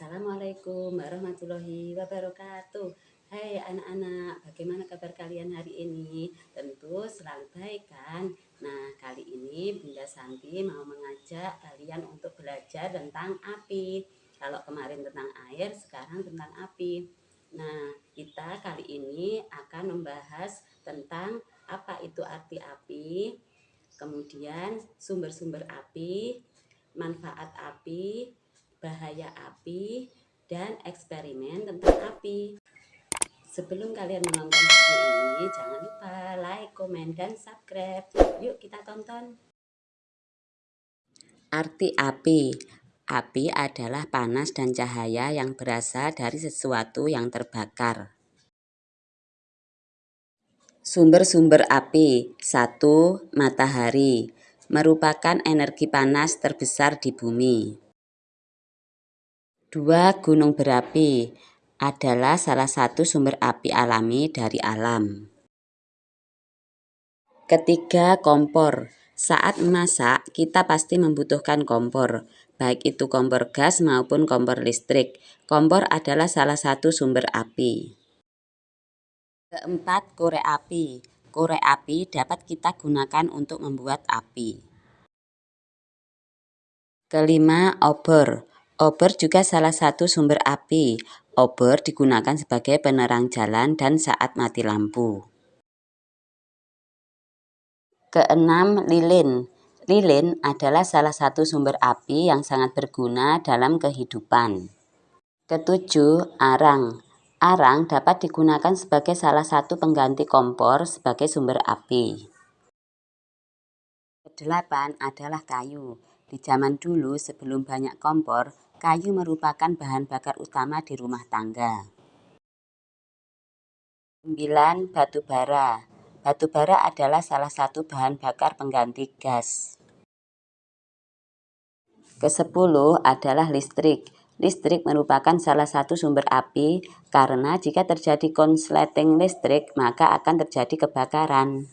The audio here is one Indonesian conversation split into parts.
Assalamualaikum warahmatullahi wabarakatuh Hai anak-anak, bagaimana kabar kalian hari ini? Tentu selalu baik kan? Nah, kali ini Bunda Santi mau mengajak kalian untuk belajar tentang api Kalau kemarin tentang air, sekarang tentang api Nah, kita kali ini akan membahas tentang apa itu arti api Kemudian sumber-sumber api, manfaat api, bahaya api, dan eksperimen tentang api. Sebelum kalian menonton video ini, jangan lupa like, komen, dan subscribe. Yuk kita tonton. Arti api Api adalah panas dan cahaya yang berasal dari sesuatu yang terbakar. Sumber-sumber api 1. Matahari merupakan energi panas terbesar di bumi. Dua gunung berapi adalah salah satu sumber api alami dari alam. Ketiga, kompor. Saat memasak, kita pasti membutuhkan kompor, baik itu kompor gas maupun kompor listrik. Kompor adalah salah satu sumber api. Keempat, korek api. Korek api dapat kita gunakan untuk membuat api. Kelima, obor. Obor juga salah satu sumber api. Obor digunakan sebagai penerang jalan dan saat mati lampu. Keenam, lilin. Lilin adalah salah satu sumber api yang sangat berguna dalam kehidupan. Ketujuh, arang. Arang dapat digunakan sebagai salah satu pengganti kompor sebagai sumber api. Kedelapan adalah kayu. Di zaman dulu sebelum banyak kompor, Kayu merupakan bahan bakar utama di rumah tangga. 9. Batu bara Batu bara adalah salah satu bahan bakar pengganti gas. Kesepuluh adalah listrik. Listrik merupakan salah satu sumber api karena jika terjadi konsleting listrik maka akan terjadi kebakaran.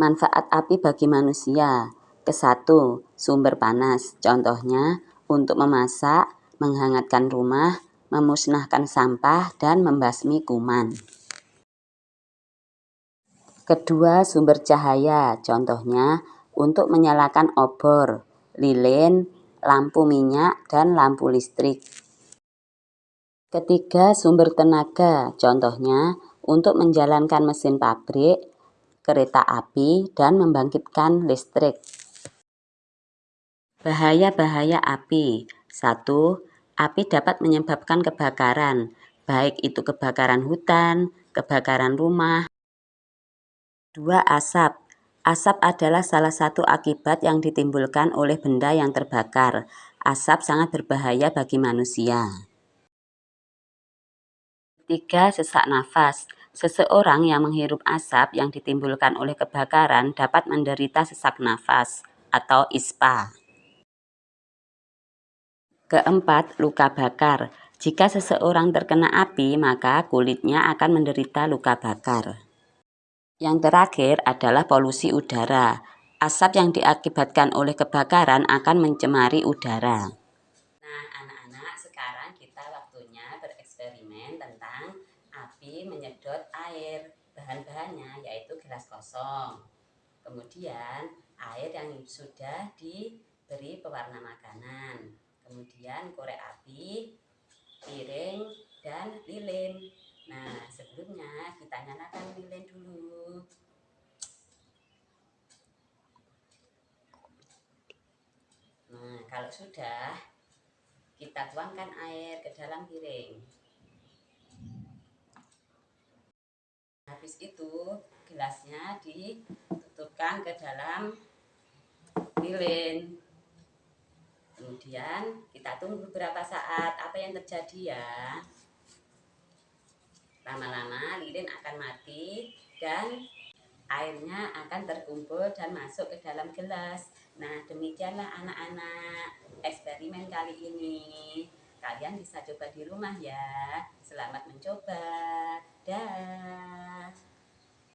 Manfaat api bagi manusia Kesatu, sumber panas. Contohnya, untuk memasak, menghangatkan rumah, memusnahkan sampah, dan membasmi kuman. Kedua, sumber cahaya. Contohnya, untuk menyalakan obor, lilin, lampu minyak, dan lampu listrik. Ketiga, sumber tenaga. Contohnya, untuk menjalankan mesin pabrik, kereta api, dan membangkitkan listrik. Bahaya-bahaya api 1. Api dapat menyebabkan kebakaran, baik itu kebakaran hutan, kebakaran rumah. 2. Asap Asap adalah salah satu akibat yang ditimbulkan oleh benda yang terbakar. Asap sangat berbahaya bagi manusia. 3. Sesak nafas Seseorang yang menghirup asap yang ditimbulkan oleh kebakaran dapat menderita sesak nafas atau ISPA. Keempat, luka bakar. Jika seseorang terkena api, maka kulitnya akan menderita luka bakar. Yang terakhir adalah polusi udara. Asap yang diakibatkan oleh kebakaran akan mencemari udara. Nah, anak-anak, sekarang kita waktunya bereksperimen tentang api menyedot air. Bahan-bahannya yaitu gelas kosong. Kemudian, air yang sudah diberi pewarna makanan kemudian korek api, piring, dan lilin. Nah, sebelumnya kita nyalakan lilin dulu. Nah, kalau sudah, kita tuangkan air ke dalam piring. Habis itu, gelasnya ditutupkan ke dalam lilin kemudian kita tunggu beberapa saat apa yang terjadi ya. Lama-lama lilin akan mati dan airnya akan terkumpul dan masuk ke dalam gelas. Nah demikianlah anak-anak eksperimen kali ini. Kalian bisa coba di rumah ya. Selamat mencoba. Dah